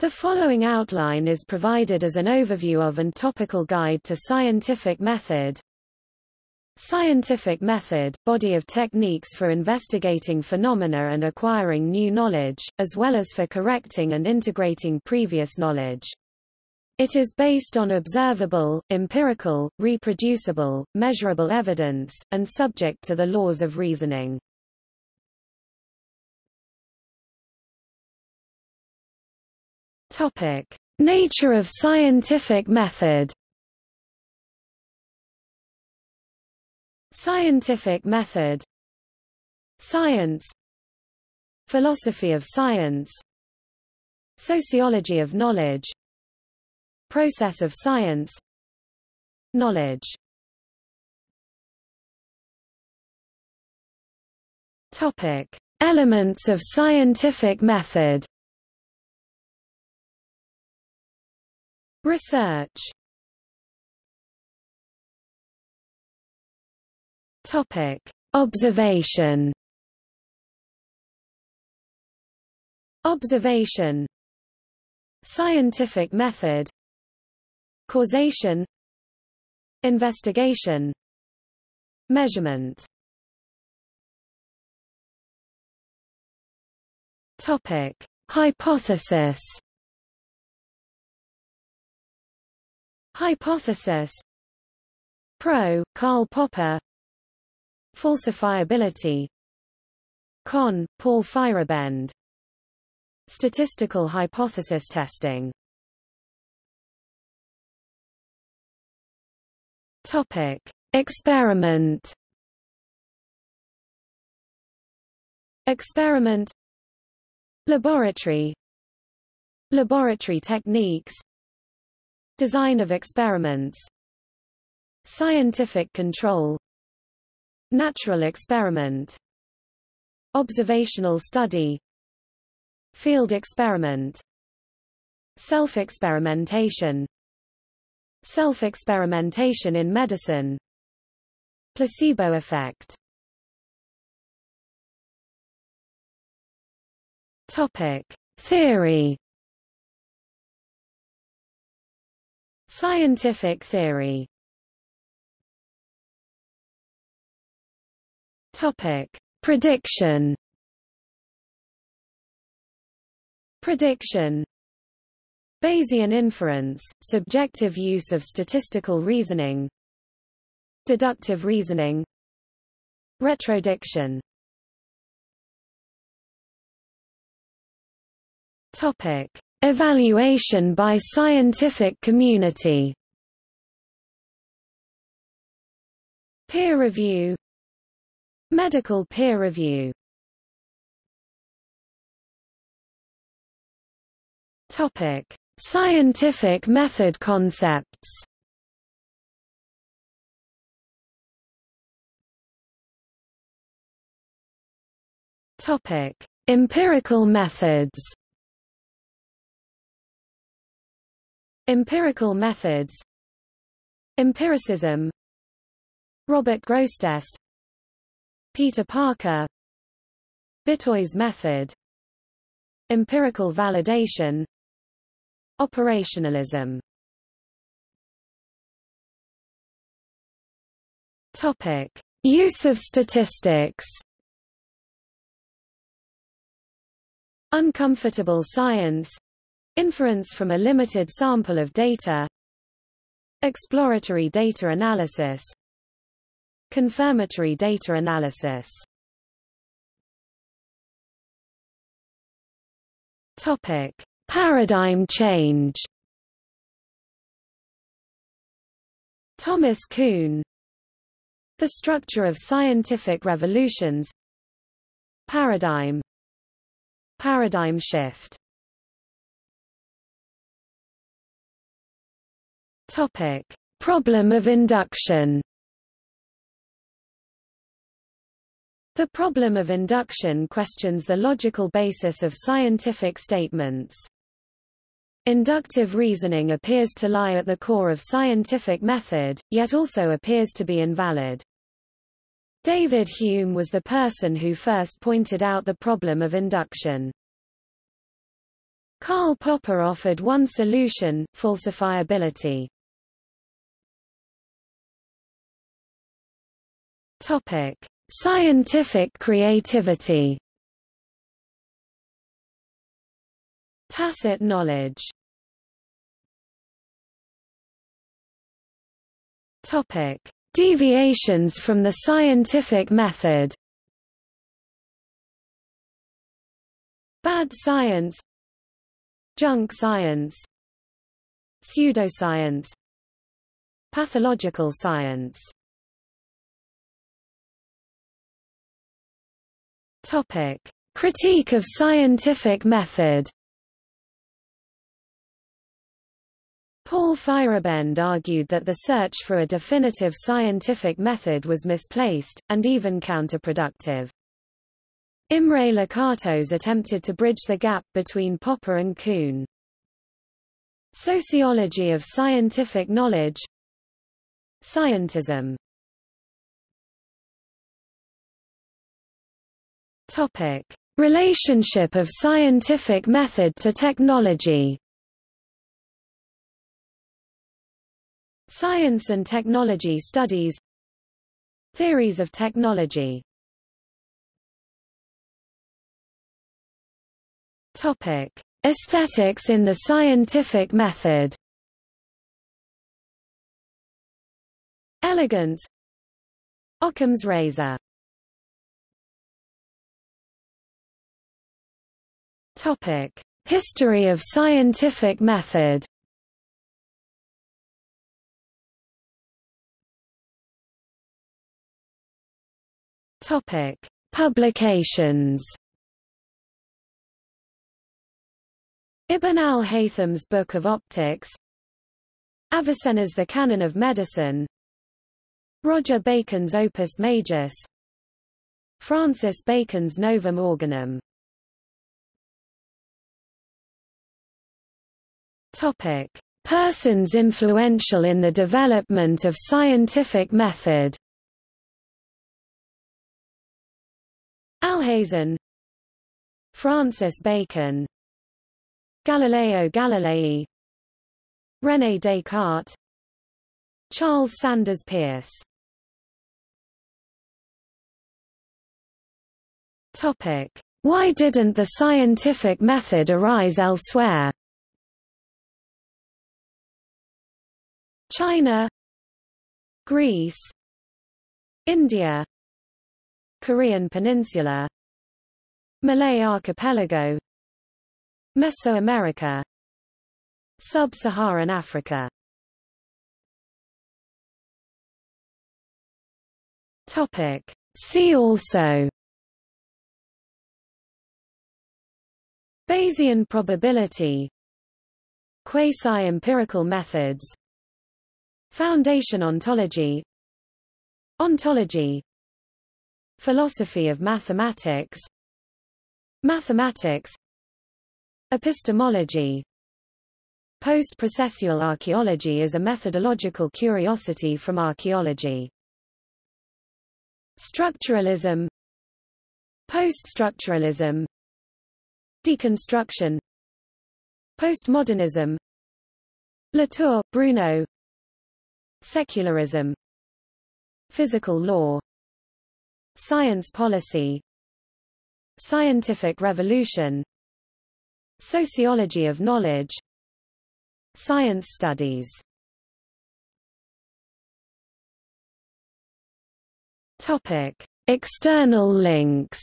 The following outline is provided as an overview of and topical guide to scientific method. Scientific method, body of techniques for investigating phenomena and acquiring new knowledge, as well as for correcting and integrating previous knowledge. It is based on observable, empirical, reproducible, measurable evidence, and subject to the laws of reasoning. Topic: Nature of scientific method. Scientific method. Science. Philosophy of science. Sociology of knowledge. Process of science. Knowledge. Topic. Elements of scientific method Research Topic: Observation. Observation. Scientific method. Causation. Investigation. Measurement. Topic: Hypothesis. Hypothesis. Pro, Karl Popper. Falsifiability. Con, Paul Feyerabend. Statistical hypothesis testing. Topic. Experiment. Experiment. Laboratory. Laboratory techniques Design of experiments. Scientific control. Natural experiment. Observational study. Field experiment. Self-experimentation. Self-experimentation in medicine. Placebo effect. Topic. Theory Scientific theory Topic: Prediction. Prediction. Bayesian inference, subjective use of statistical reasoning. Deductive reasoning. Retrodiction. Topic: Evaluation by scientific community. Peer review Medical peer review Topic: Scientific method concepts. Topic: Empirical methods. Empirical methods. Empiricism. Robert Grosseteste. Peter Parker. Bitoy's method. Empirical validation. Operationalism. Topic. Use of statistics. Uncomfortable science Inference from a limited sample of data. Exploratory data analysis. Confirmatory data analysis. Topic. Paradigm change. Thomas Kuhn. The structure of scientific revolutions. Paradigm. Paradigm shift Topic. Problem of induction The problem of induction questions the logical basis of scientific statements. Inductive reasoning appears to lie at the core of scientific method, yet also appears to be invalid. David Hume was the person who first pointed out the problem of induction. Karl Popper offered one solution, falsifiability. Topic: Scientific creativity. Tacit knowledge. Topic: Deviations from the scientific method. Bad science Junk science Pseudoscience Pathological science Topic. Critique of scientific method Paul Feyerabend argued that the search for a definitive scientific method was misplaced, and even counterproductive. Imre Lakatos attempted to bridge the gap between Popper and Kuhn. Sociology of scientific knowledge Scientism Topic. Relationship of scientific method to technology Science and technology studies Theories of technology Topic: Aesthetics in the scientific method. Elegance. Occam's razor. Topic: History of scientific method. Topic: Publications. Ibn al-Haytham's Book of Optics. Avicenna's The Canon of Medicine. Roger Bacon's Opus Majus. Francis Bacon's Novum Organum Topic. Persons influential in the development of scientific method Alhazen Francis Bacon Galileo Galilei René Descartes Charles Sanders Peirce Topic. Why didn't the scientific method arise elsewhere? China Greece India Korean Peninsula Malay Archipelago Mesoamerica Sub-Saharan Africa. Topic. See also. Bayesian probability. Quasi-empirical methods Foundation ontology. Ontology. Philosophy of mathematics. Mathematics. Epistemology. Post-processual archaeology is a methodological curiosity from archaeology. Structuralism. Post-structuralism. Deconstruction. Postmodernism. Latour, Bruno Secularism Physical law Science policy Scientific revolution Sociology of knowledge Science studies Topic. External links